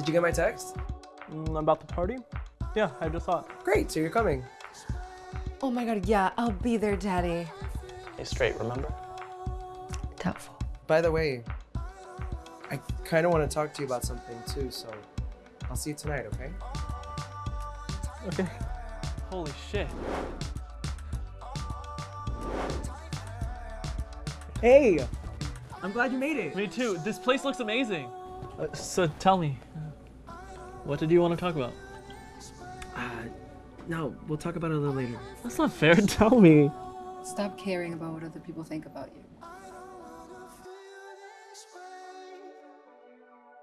Did you get my text? Mm, about the party? Yeah, I just saw it. Great, so you're coming. Oh my god, yeah, I'll be there, Daddy. Hey, straight, remember? Doubtful. By the way, I kind of want to talk to you about something too, so I'll see you tonight, okay? Okay. Holy shit. Hey! I'm glad you made it. Me too. This place looks amazing. Uh, so tell me, what did you want to talk about? Uh, no, we'll talk about it a little later. That's not fair. Tell me. Stop caring about what other people think about you.